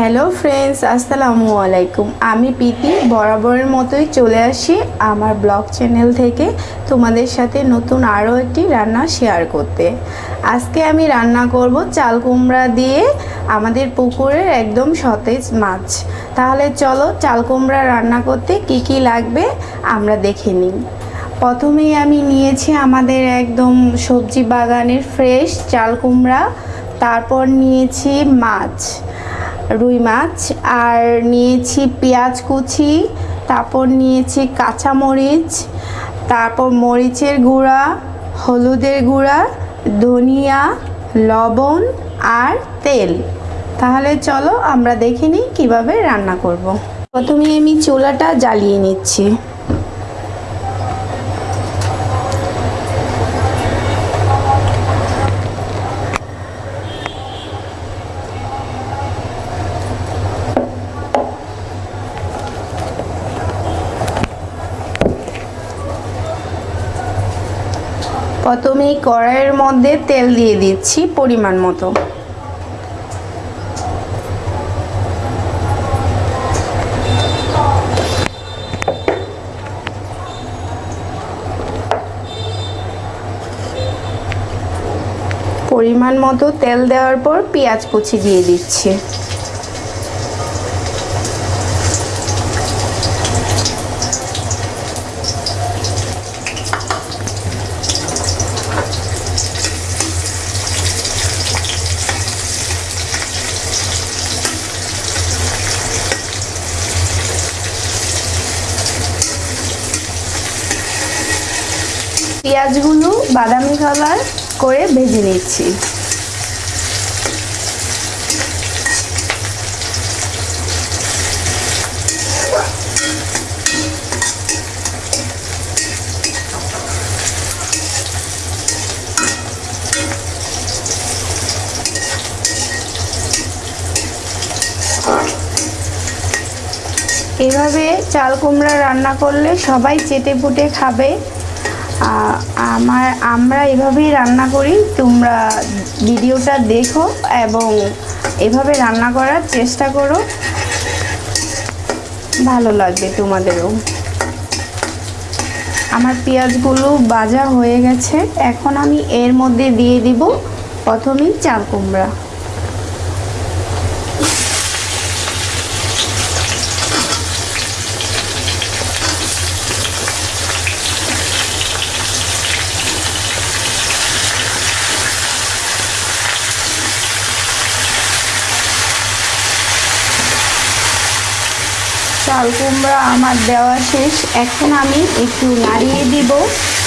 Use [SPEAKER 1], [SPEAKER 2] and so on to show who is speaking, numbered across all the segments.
[SPEAKER 1] Hello friends আসসালামু আলাইকুম আমি প্রীতি, বরাবরের মতোই চলে আসি আমার ব্লগ চ্যানেল থেকে তোমাদের সাথে নতুন আরও একটি রান্না শেয়ার করতে। আজকে আমি রান্না করব চাল কুমড়া দিয়ে আমাদের পুকুরের একদম সতেজ মাছ। তাহলে চলো চাল কুমড়া রান্না করতে কি কি লাগবে আমরা দেখে নিই। প্রথমেই আমি নিয়েছি আমাদের একদম সবজি বাগানের ফ্রেশ চাল কুমড়া। তারপর নিয়েছি মাছ। রুই মাছ, আর নিয়েছি পেঁয়াজ কুচি, তারপর নিয়েছি কাঁচা মরিচ তারপর মরিচের গুঁড়া, হলুদের গুঁড়া, ধনিয়া, লবণ আর তেল তাহলে চলো আমরা দেখে নিই কীভাবে রান্না করব। প্রথমে আমি চুলাটা জ্বালিয়ে নিচ্ছি প্রথমেই কড়াইয়ের মধ্যে তেল দিয়ে দিচ্ছি পরিমাণ মতো। পরিমাণ মতো তেল দেওয়ার পর পেঁয়াজ কুচি দিয়ে দিচ্ছি। পেঁয়াজগুলো বাদামি কালার করে ভেজে নিচ্ছি। এভাবে চাল কুমড়া রান্না করলে সবাই চেটে পুটে খাবে। আমার, আমরা এভাবেই রান্না করি, তোমরা ভিডিওটা দেখো এবং এভাবে রান্না করার চেষ্টা করো। ভালো লাগবে তোমাদেরও। আমার পেঁয়াজগুলো বাজা হয়ে গেছে, এখন আমি এর মধ্যে দিয়ে দিব প্রথমেই চাল কুমড়া। চাল কুমড়া আমার দেওয়া শেষ। এখন আমি একটু নাড়িয়ে দিব,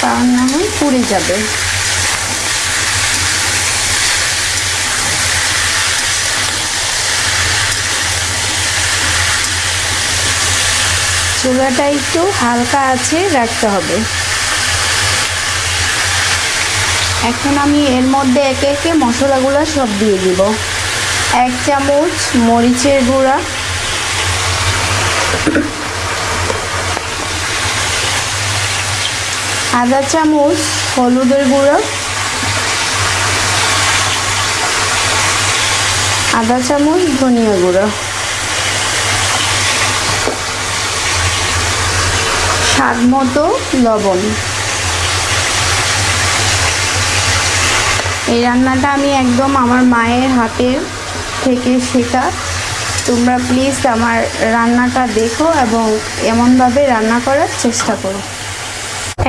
[SPEAKER 1] কারণ না হয় পুড়ে যাবে। চুলাটা একটু হালকা আছে, রাখতে হবে। এখন আমি এর মধ্যে একে একে মশলাগুলো সব দিয়ে দিব। এক চামচ মরিচের গুঁড়া আধা চামচ, হলুদের গুঁড়ো। আধা চামচ, ধনিয়া গুঁড়ো। স্বাদ মতো লবণ। এই রান্নাটা আমি একদম আমার মায়ের হাতের থেকে শেখা। তোমরা প্লিজ আমার রান্নাটা দেখো এবং এমনভাবে রান্না করার চেষ্টা করো।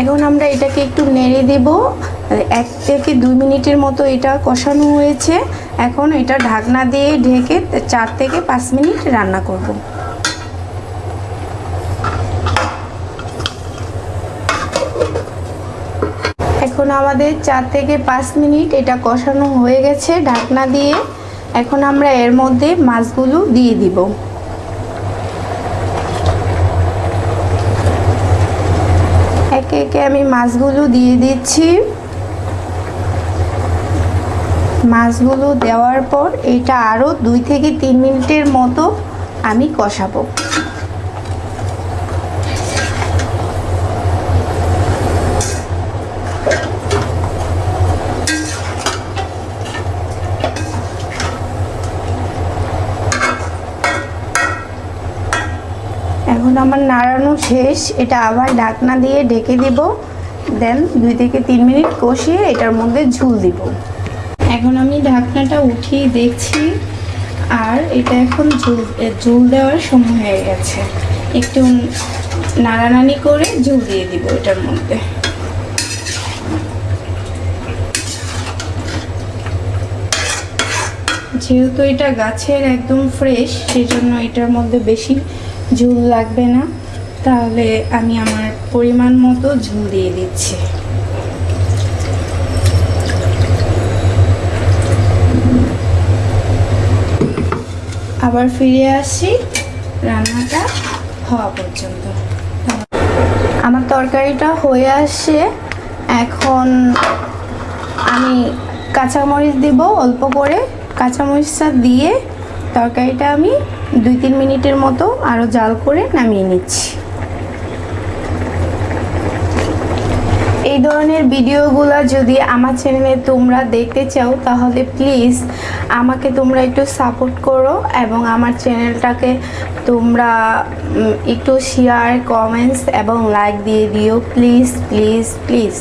[SPEAKER 1] এখন আমরা এটাকে একটু নেড়ে দেব। এক থেকে দুই মিনিটের মতো এটা কষানো হয়েছে। এখন এটা ঢাকনা দিয়ে ঢেকে চার থেকে পাঁচ মিনিট রান্না করব। এখন আমাদের চার থেকে পাঁচ মিনিট এটা কষানো হয়ে গেছে ঢাকনা দিয়ে। এখন আমরা এর মধ্যে মাছগুলো দিয়ে দিব। একে একে আমি মাছগুলো দিয়ে দিচ্ছি। মাছগুলো দেওয়ার পর এটা আরও দুই থেকে তিন মিনিটের মতো আমি কষাবো। এখন আমার নাড়ানো শেষ, এটা আবার ঢাকনা দিয়ে ঢেকে দিব। দেন দুই থেকে তিন মিনিট কষিয়ে এটার মধ্যে ঝুল দিব। এখন আমি ঢাকনাটা উঠিয়ে দেখছি, আর এটা এখন ঝুল ঝুল দেওয়ার সময় হয়ে গেছে। একটু নাড়ানাড়ি করে ঝুল দিয়ে দিব এটার মধ্যে। যেহেতু এটা গাছের একদম ফ্রেশ সেজন্য এটার মধ্যে বেশি ঝুল লাগবে না, তাহলে আমি আমার পরিমাণ মতো ঝুল দিয়ে দিচ্ছি। আবার ফিরে আসি রান্নাটা হওয়া পর্যন্ত। আমার তরকারিটা হয়ে আসে, এখন আমি কাঁচামরিচ দিব অল্প করে। কাঁচামরিচটা দিয়ে তরকারিটা আমি দুই তিন মিনিটের মতো আরও জাল করে নামিয়ে নিচ্ছি। এই ধরনের ভিডিওগুলো যদি আমার চ্যানেলে তোমরা দেখতে চাও, তাহলে প্লিজ আমাকে তোমরা একটু সাপোর্ট করো এবং আমার চ্যানেলটাকে তোমরা একটু শেয়ার কমেন্টস এবং লাইক দিয়ে দিও। Please please please.